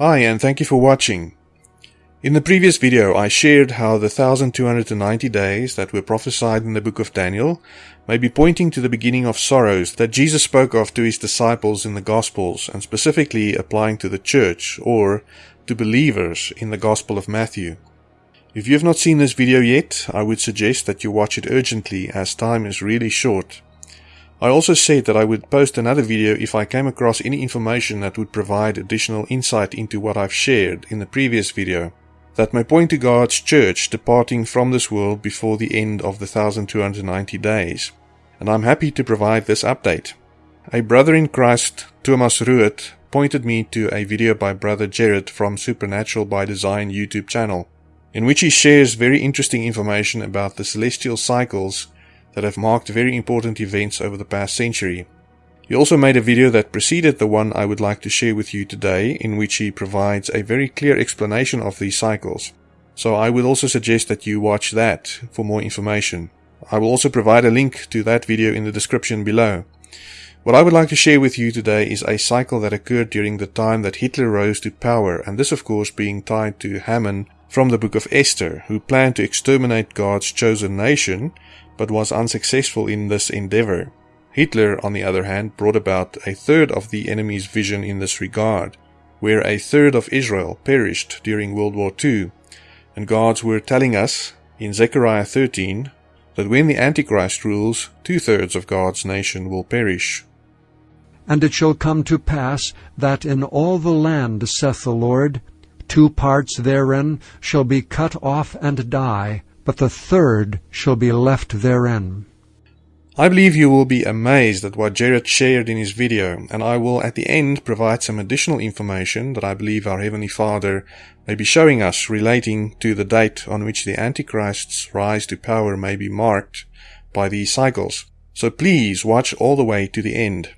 Hi, and thank you for watching. In the previous video, I shared how the 1290 days that were prophesied in the book of Daniel may be pointing to the beginning of sorrows that Jesus spoke of to his disciples in the Gospels, and specifically applying to the church or to believers in the Gospel of Matthew. If you have not seen this video yet, I would suggest that you watch it urgently as time is really short. I also said that I would post another video if I came across any information that would provide additional insight into what I've shared in the previous video, that may point to God's church departing from this world before the end of the 1290 days. And I'm happy to provide this update. A brother in Christ, Thomas Ruet, pointed me to a video by Brother Jared from Supernatural by Design YouTube channel, in which he shares very interesting information about the celestial cycles that have marked very important events over the past century. He also made a video that preceded the one I would like to share with you today, in which he provides a very clear explanation of these cycles. So I would also suggest that you watch that for more information. I will also provide a link to that video in the description below. What I would like to share with you today is a cycle that occurred during the time that Hitler rose to power, and this of course being tied to Haman from the book of Esther, who planned to exterminate God's chosen nation but was unsuccessful in this endeavor. Hitler, on the other hand, brought about a third of the enemy's vision in this regard, where a third of Israel perished during World War II, and God's word telling us in Zechariah 13 that when the Antichrist rules, two thirds of God's nation will perish. And it shall come to pass that in all the land, saith the Lord, two parts therein shall be cut off and die, but the third shall be left therein. I believe you will be amazed at what Jared shared in his video, and I will at the end provide some additional information that I believe our Heavenly Father may be showing us relating to the date on which the Antichrist's rise to power may be marked by these cycles. So please watch all the way to the end.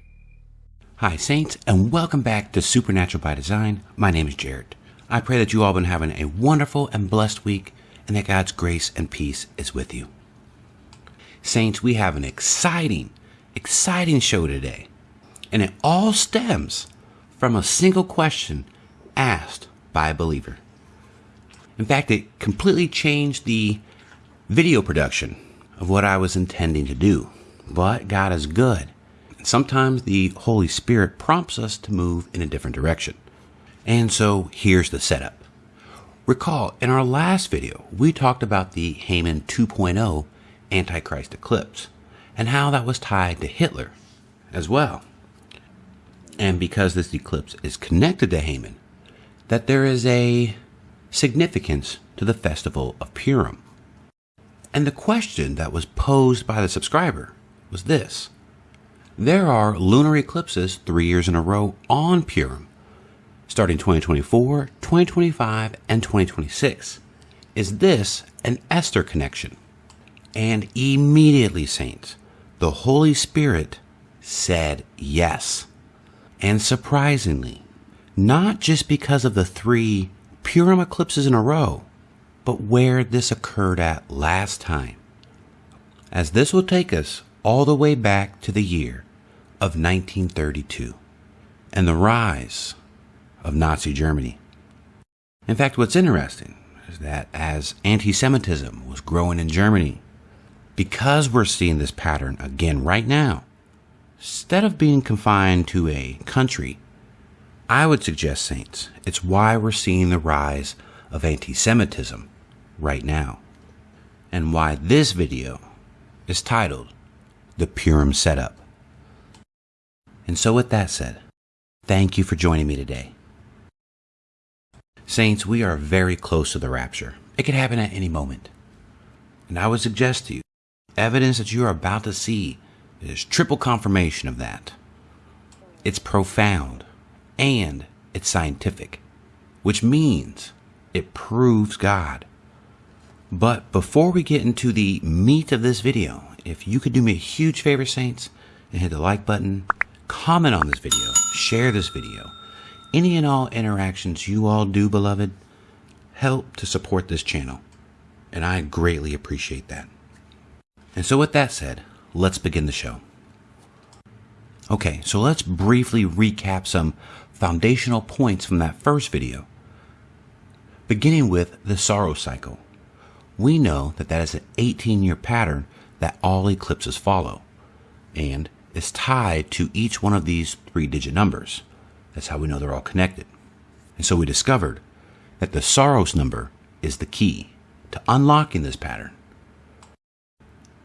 Hi, Saints, and welcome back to Supernatural by Design. My name is Jared. I pray that you all have been having a wonderful and blessed week and that God's grace and peace is with you. Saints, we have an exciting, exciting show today, and it all stems from a single question asked by a believer. In fact, it completely changed the video production of what I was intending to do. But God is good. Sometimes the Holy Spirit prompts us to move in a different direction. And so here's the setup. Recall, in our last video, we talked about the Haman 2.0 Antichrist eclipse and how that was tied to Hitler as well. And because this eclipse is connected to Haman, that there is a significance to the festival of Purim. And the question that was posed by the subscriber was this. There are lunar eclipses three years in a row on Purim starting 2024, 2025, and 2026. Is this an Esther connection? And immediately, saints, the Holy Spirit said yes. And surprisingly, not just because of the three Purim eclipses in a row, but where this occurred at last time. As this will take us all the way back to the year of 1932 and the rise of Nazi Germany. In fact, what's interesting is that as anti Semitism was growing in Germany, because we're seeing this pattern again right now, instead of being confined to a country, I would suggest, Saints, it's why we're seeing the rise of anti Semitism right now, and why this video is titled The Purim Setup. And so, with that said, thank you for joining me today. Saints, we are very close to the rapture. It could happen at any moment. And I would suggest to you, evidence that you are about to see is triple confirmation of that. It's profound and it's scientific, which means it proves God. But before we get into the meat of this video, if you could do me a huge favor, Saints, and hit the like button, comment on this video, share this video, any and all interactions you all do, beloved, help to support this channel, and I greatly appreciate that. And so, with that said, let's begin the show. Okay, so let's briefly recap some foundational points from that first video. Beginning with the Saros cycle. We know that that is an 18 year pattern that all eclipses follow and is tied to each one of these three digit numbers. That's how we know they're all connected. And so we discovered that the Saros number is the key to unlocking this pattern.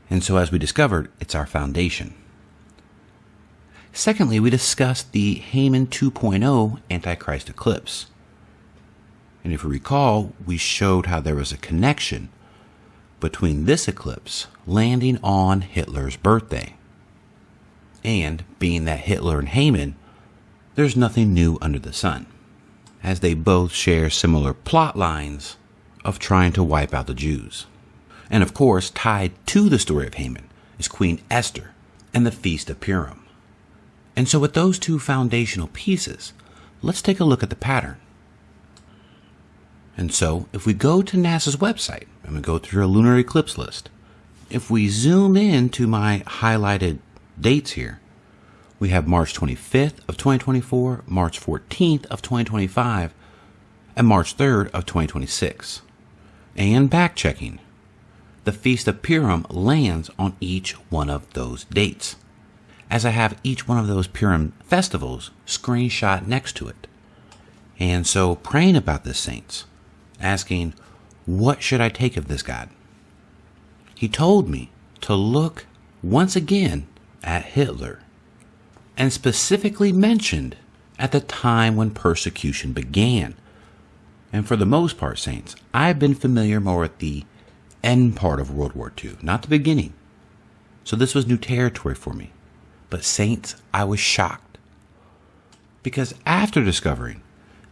And so, as we discovered, it's our foundation. Secondly, we discussed the Haman 2.0 Antichrist eclipse. And if you recall, we showed how there was a connection between this eclipse landing on Hitler's birthday. And being that Hitler and Haman, there's nothing new under the sun, as they both share similar plot lines of trying to wipe out the Jews. And of course, tied to the story of Haman is Queen Esther and the Feast of Purim. And so, with those two foundational pieces, let's take a look at the pattern. And so, if we go to NASA's website and we go through a lunar eclipse list, if we zoom in to my highlighted dates here, we have March 25th of 2024, March 14th of 2025, and March 3rd of 2026. And back checking, the Feast of Purim lands on each one of those dates, as I have each one of those Purim festivals screenshot next to it. And so praying about this, saints, asking, What should I take of this God? He told me to look once again at Hitler, and specifically mentioned at the time when persecution began. And for the most part, Saints, I've been familiar more with the end part of World War II, not the beginning. So this was new territory for me. But, Saints, I was shocked. Because after discovering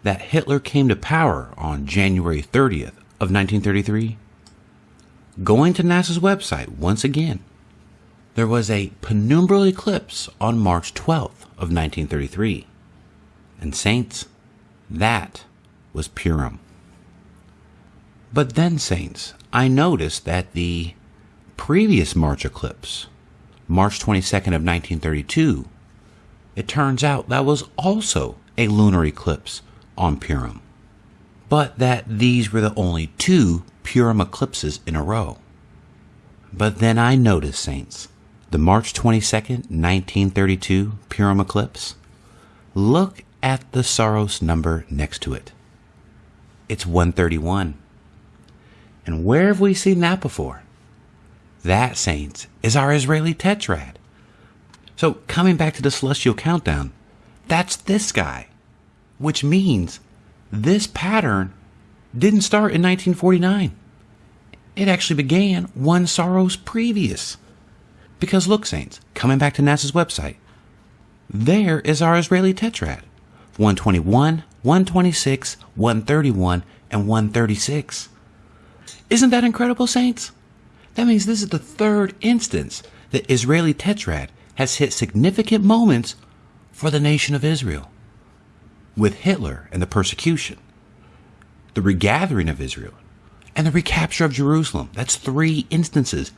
that Hitler came to power on January 30th of 1933, going to NASA's website once again, there was a penumbral eclipse on March 12th of 1933. And saints, that was Purim. But then, saints, I noticed that the previous March eclipse, March 22nd of 1932, it turns out that was also a lunar eclipse on Purim. But that these were the only two Purim eclipses in a row. But then I noticed, saints, the March 22nd, 1932 Purim eclipse, look at the Saros number next to it. It's 131. And where have we seen that before? That, saints, is our Israeli tetrad. So, coming back to the celestial countdown, that's this guy, which means this pattern didn't start in 1949. It actually began one Saros previous. Because look, Saints, coming back to NASA's website, there is our Israeli tetrad 121, 126, 131, and 136. Isn't that incredible, Saints? That means this is the third instance that Israeli tetrad has hit significant moments for the nation of Israel. With Hitler and the persecution, the regathering of Israel, and the recapture of Jerusalem. That's three instances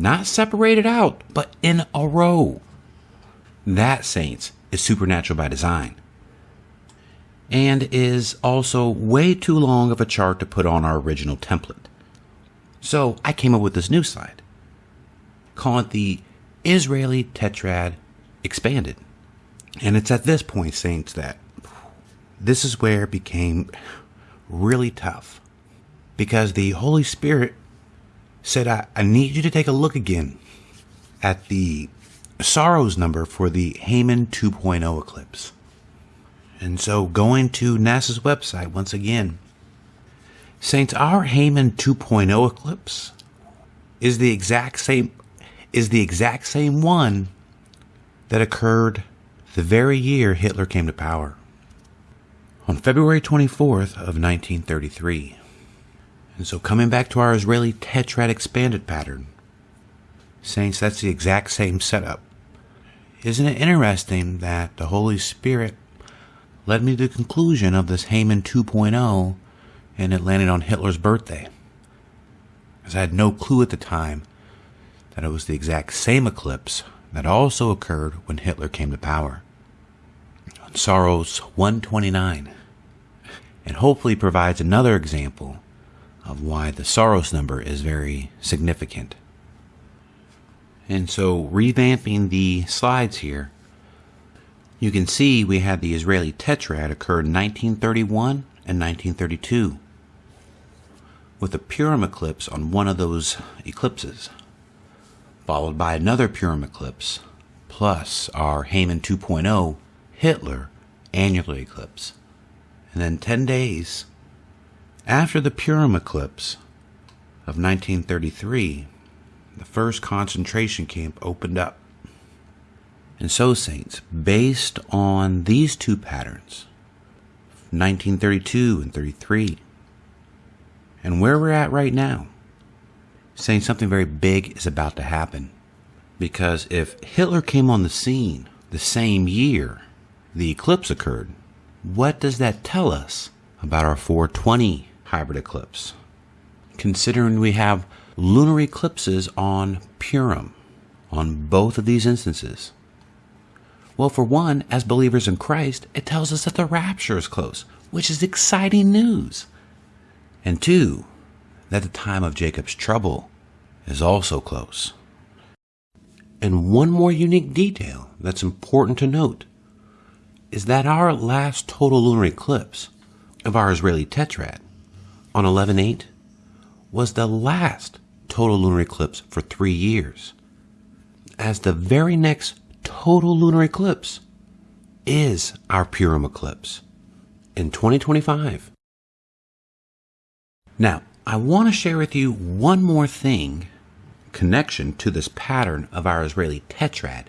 not separated out, but in a row. That, saints, is supernatural by design. And is also way too long of a chart to put on our original template. So I came up with this new slide. Call it the Israeli Tetrad Expanded. And it's at this point, Saints, that this is where it became really tough. Because the Holy Spirit said, I, I need you to take a look again at the Saros number for the Haman 2.0 eclipse. And so going to NASA's website once again, Saints, our Haman 2.0 eclipse is the exact same is the exact same one that occurred the very year Hitler came to power. On February 24th of 1933. And so coming back to our Israeli tetrad expanded pattern, Saints, that's the exact same setup. Isn't it interesting that the Holy Spirit led me to the conclusion of this Haman 2.0 and it landed on Hitler's birthday? Because I had no clue at the time that it was the exact same eclipse that also occurred when Hitler came to power. on Saros 129 and hopefully provides another example of why the Saros number is very significant. And so, revamping the slides here, you can see we had the Israeli Tetrad occur in 1931 and 1932 with a Purim eclipse on one of those eclipses, followed by another Purim eclipse, plus our Haman 2.0 Hitler annular eclipse. And then 10 days after the Purim eclipse of 1933, the first concentration camp opened up. And so, Saints, based on these two patterns, 1932 and 33, and where we're at right now, saying something very big is about to happen. Because if Hitler came on the scene the same year the eclipse occurred, what does that tell us about our 420 hybrid eclipse? Considering we have lunar eclipses on Purim, on both of these instances. Well, for one, as believers in Christ, it tells us that the rapture is close, which is exciting news. And two, that the time of Jacob's trouble is also close. And one more unique detail that's important to note is that our last total lunar eclipse of our Israeli tetrad on 11 8 was the last total lunar eclipse for three years, as the very next total lunar eclipse is our Purim eclipse in 2025. Now, I want to share with you one more thing connection to this pattern of our Israeli tetrad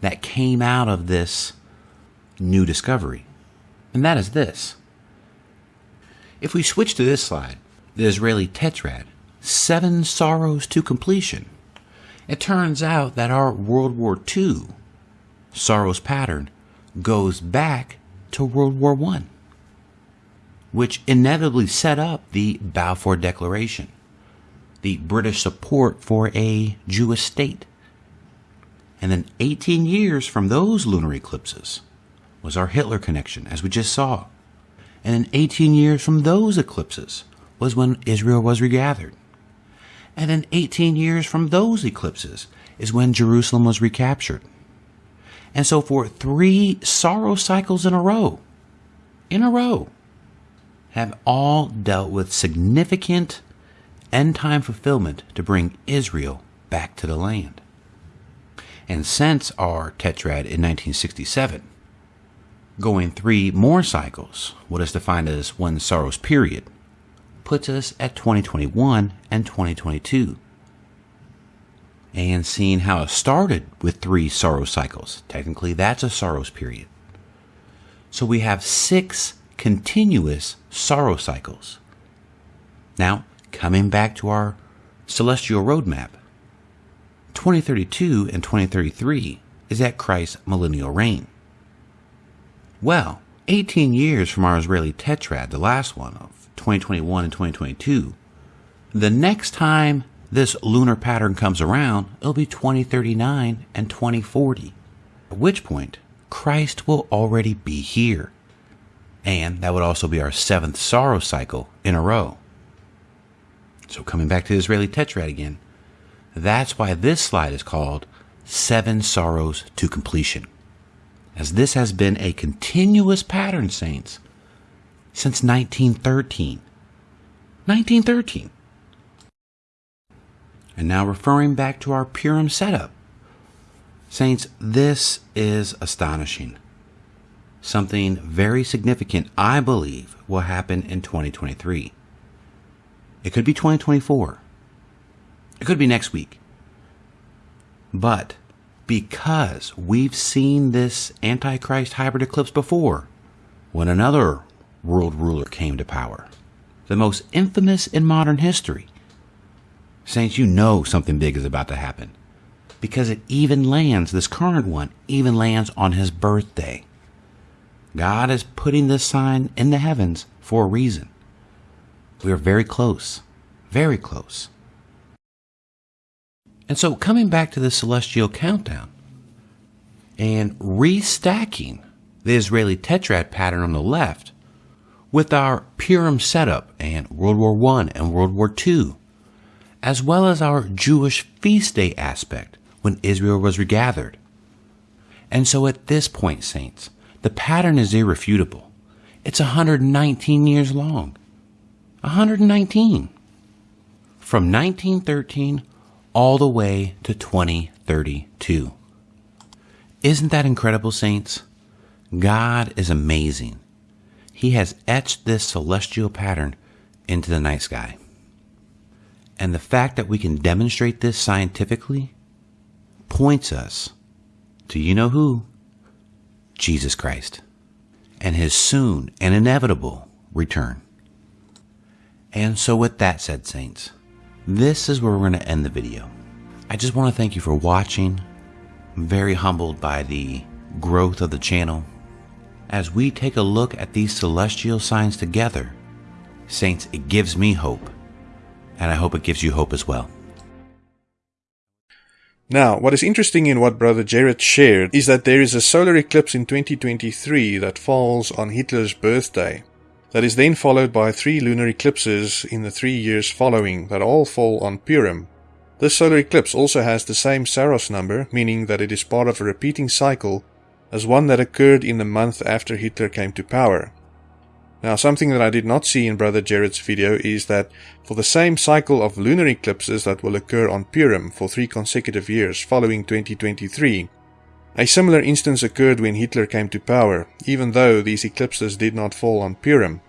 that came out of this new discovery. And that is this. If we switch to this slide, the Israeli tetrad, seven Saros to completion, it turns out that our World War II Saros pattern goes back to World War I, which inevitably set up the Balfour Declaration, the British support for a Jewish state. And then 18 years from those lunar eclipses, was our Hitler connection, as we just saw. And in 18 years from those eclipses was when Israel was regathered. And in 18 years from those eclipses is when Jerusalem was recaptured. And so for three Saros cycles in a row, in a row, have all dealt with significant end time fulfillment to bring Israel back to the land. And since our tetrad in 1967, Going three more cycles, what is defined as one Saros period, puts us at 2021 and 2022. And seeing how it started with three Saros cycles, technically that's a Saros period. So we have six continuous Saros cycles. Now, coming back to our celestial roadmap, 2032 and 2033 is at Christ's millennial reign. Well, 18 years from our Israeli tetrad, the last one of 2021 and 2022, the next time this lunar pattern comes around, it'll be 2039 and 2040. At which point, Christ will already be here. And that would also be our seventh Saros cycle in a row. So, coming back to the Israeli tetrad again, that's why this slide is called Seven Saros to Completion as this has been a continuous pattern, saints, since 1913. 1913. And now referring back to our Purim setup. Saints, this is astonishing. Something very significant, I believe, will happen in 2023. It could be 2024. It could be next week. But because we've seen this Antichrist hybrid eclipse before when another world ruler came to power, the most infamous in modern history. Saints, you know something big is about to happen because it even lands, this current one, even lands on his birthday. God is putting this sign in the heavens for a reason. We are very close, very close. And so, coming back to the celestial countdown and restacking the Israeli tetrad pattern on the left, with our Purim setup and World War I and World War II, as well as our Jewish feast day aspect when Israel was regathered. And so at this point, saints, the pattern is irrefutable. It's 119 years long. 119. From 1913 all the way to 2032. Isn't that incredible, saints? God is amazing. He has etched this celestial pattern into the night sky. And the fact that we can demonstrate this scientifically points us to you know who? Jesus Christ and his soon and inevitable return. And so, with that said, Saints, this is where we're going to end the video. I just want to thank you for watching. I'm very humbled by the growth of the channel. As we take a look at these celestial signs together, Saints, it gives me hope. And I hope it gives you hope as well. Now, what is interesting in what Brother Jared shared is that there is a solar eclipse in 2023 that falls on Hitler's birthday. That is then followed by three lunar eclipses in the three years following that all fall on Purim. This solar eclipse also has the same Saros number, meaning that it is part of a repeating cycle as one that occurred in the month after Hitler came to power. Now, something that I did not see in Brother Jared's video is that for the same cycle of lunar eclipses that will occur on Purim for three consecutive years following 2023, a similar instance occurred when Hitler came to power, even though these eclipses did not fall on Purim.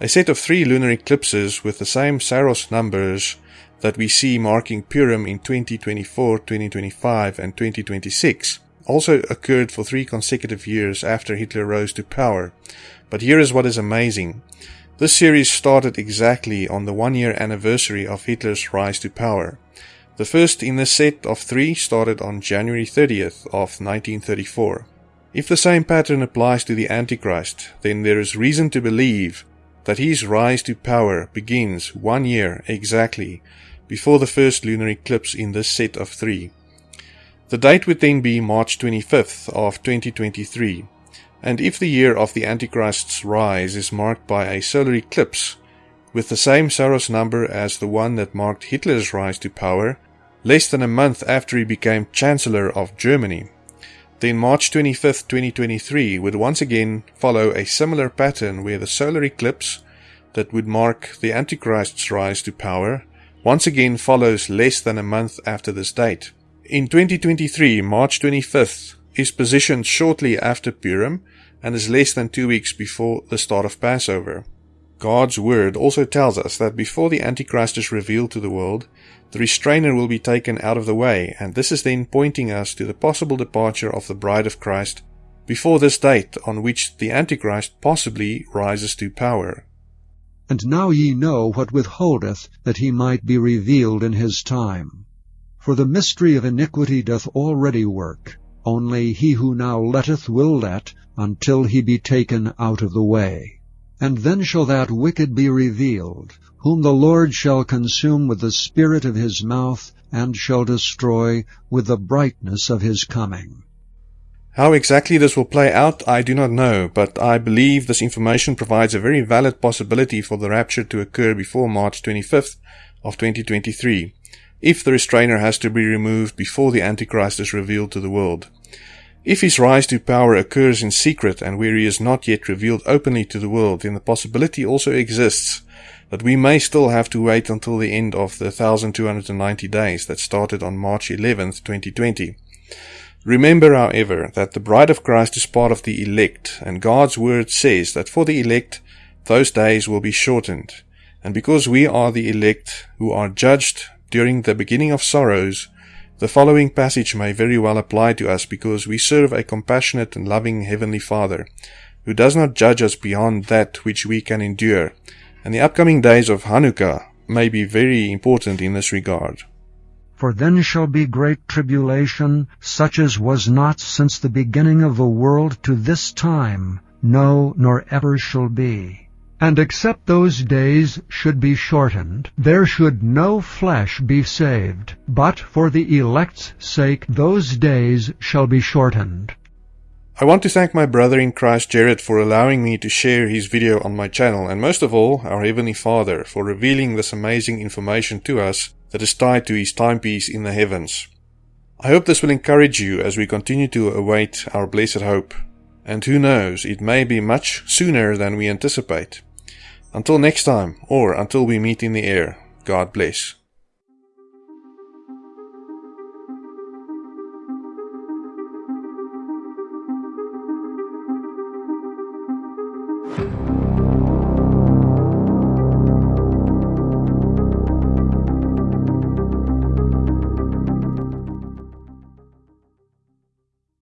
A set of three lunar eclipses with the same Saros numbers that we see marking Purim in 2024, 2025, and 2026 also occurred for three consecutive years after Hitler rose to power. But here is what is amazing. This series started exactly on the one year anniversary of Hitler's rise to power. The first in the set of three started on January 30th of 1934. If the same pattern applies to the Antichrist, then there is reason to believe that his rise to power begins one year exactly before the first lunar eclipse in this set of three. The date would then be March 25th of 2023, and if the year of the Antichrist's rise is marked by a solar eclipse, with the same Saros number as the one that marked Hitler's rise to power, less than a month after he became Chancellor of Germany. Then March 25, 2023 would once again follow a similar pattern where the solar eclipse that would mark the Antichrist's rise to power once again follows less than a month after this date. In 2023, March 25th is positioned shortly after Purim and is less than two weeks before the start of Passover. God's word also tells us that before the Antichrist is revealed to the world, the restrainer will be taken out of the way, and this is then pointing us to the possible departure of the bride of Christ before this date on which the Antichrist possibly rises to power. And now ye know what withholdeth that he might be revealed in his time. For the mystery of iniquity doth already work, only he who now letteth will let, until he be taken out of the way. And then shall that wicked be revealed, whom the Lord shall consume with the spirit of his mouth, and shall destroy with the brightness of his coming. How exactly this will play out, I do not know, but I believe this information provides a very valid possibility for the rapture to occur before March 25th of 2023, if the restrainer has to be removed before the Antichrist is revealed to the world. If his rise to power occurs in secret and where he is not yet revealed openly to the world, then the possibility also exists that we may still have to wait until the end of the 1290 days that started on March 11th, 2020. Remember, however, that the bride of Christ is part of the elect, and God's word says that for the elect, those days will be shortened. And because we are the elect who are judged during the beginning of sorrows, the following passage may very well apply to us because we serve a compassionate and loving Heavenly Father, who does not judge us beyond that which we can endure, and the upcoming days of Hanukkah may be very important in this regard. For then shall be great tribulation, such as was not since the beginning of the world to this time, no, nor ever shall be. And except those days should be shortened, there should no flesh be saved. But for the elect's sake those days shall be shortened. I want to thank my brother in Christ Jared for allowing me to share his video on my channel, and most of all, our Heavenly Father for revealing this amazing information to us that is tied to his timepiece in the heavens. I hope this will encourage you as we continue to await our blessed hope. And who knows, it may be much sooner than we anticipate. Until next time, or until we meet in the air, God bless.